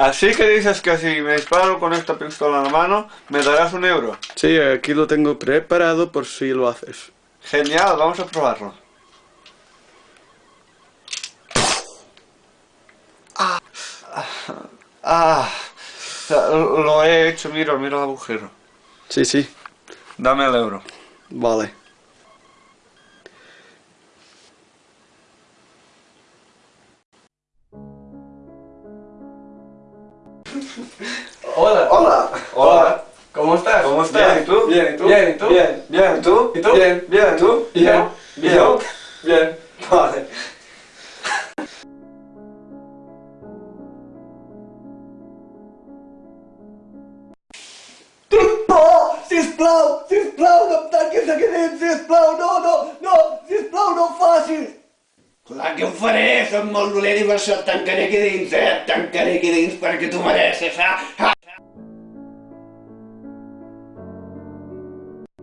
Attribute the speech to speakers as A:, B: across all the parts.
A: Así que dices que si me disparo con esta pistola en la mano, me darás un euro.
B: Sí, aquí lo tengo preparado por si lo haces.
A: Genial, vamos a probarlo. Ah, ah, lo he hecho, mira, mira el agujero.
B: Sí, sí.
A: Dame el euro.
B: Vale.
C: Hola.
A: Hola.
C: Hola. ¿Cómo estás?
A: ¿Cómo estás?
C: Bien,
A: ¿Y tú?
C: Bien, ¿y tú?
A: Bien, ¿y tú?
C: Bien.
A: Bien, ¿y tú?
C: ¿Y tú?
A: Bien, bien,
C: ¿Y tú?
A: ¿Y yo?
C: ¿Y
A: Bien.
C: yo? Bien.
A: Vale.
C: No! Sisplau! Sisplau, no em tanquis aquí dins! Sisplau, no, no, no! Sisplau, no ho facis!
D: Clar que ho faré, soc molt dolent i per això et tancaré aquí dins, eh? Et tancaré aquí dins perquè tu mereixes, ah! ah.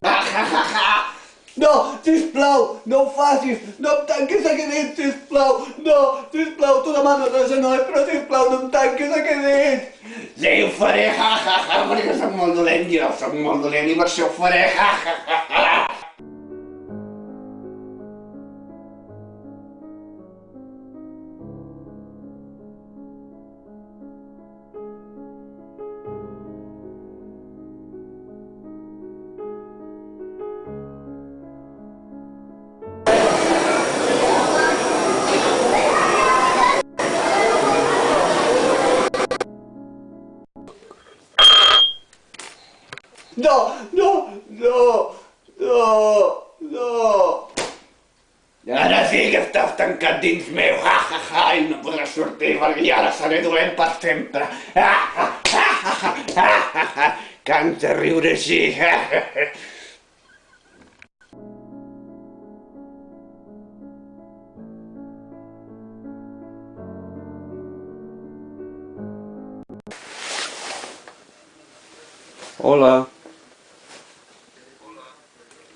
D: Ah, ha, ha, ha.
C: No, sisplau, no ho facis! No em tanquis aquí dins, sisplau! No, sisplau, t'ho demano de genoll, però sisplau, no em tanquis aquí dins!
D: Sí, ho faré, ha, ha, ha, perquè soc molt dolent, jo soc molt dolent i per això ho faré, ha, ha, ha,
C: No, no, no, no, no!
D: I ara sí que estàs tancat dins meu, ha, ha, ha, i no podràs sortir perquè jo ara seré dolent per sempre. Ha, ha, ha, ha, ha, ha, ha, ha. Canta riure així. Ha, ha, ha.
A: Hola.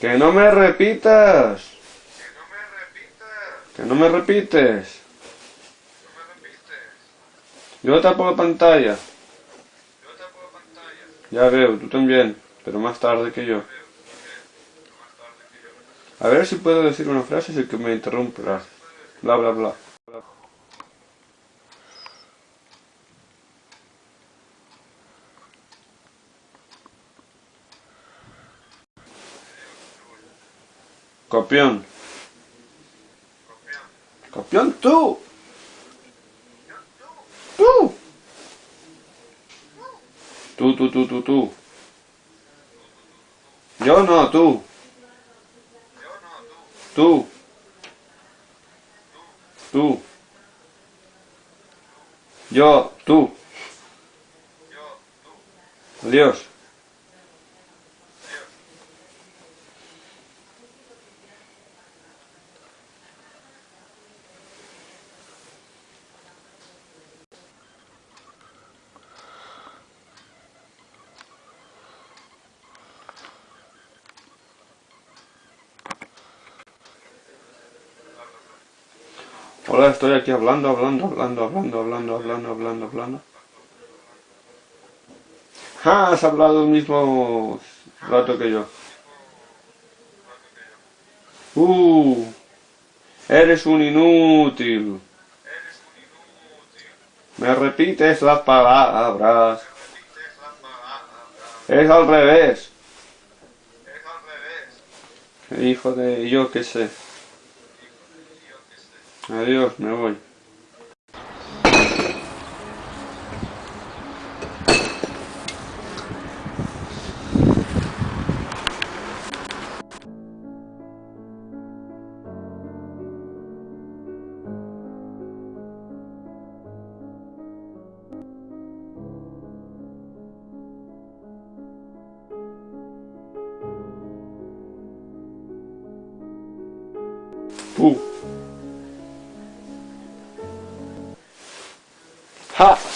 A: Que no me repitas. Que no me repites. Yo tapo la pantalla. Ya veo, tú también, pero más tarde que yo. A ver si puedo decir una frase sin que me interrumpa. Bla, bla, bla. Copión. Copión tú. Tú. Tú, tú, tú, tú, tú. Yo no, tú. Tú. Tú. Yo, tú. Adiós. Hola, estoy aquí hablando, hablando, hablando, hablando, hablando, hablando, hablando, hablando. Ah, has hablado el mismo rato que yo. Uh, eres un inútil. Me repites las palabras. Es al revés. Hijo de yo qué sé. Орешь, давай. Пух. Uh. Ha!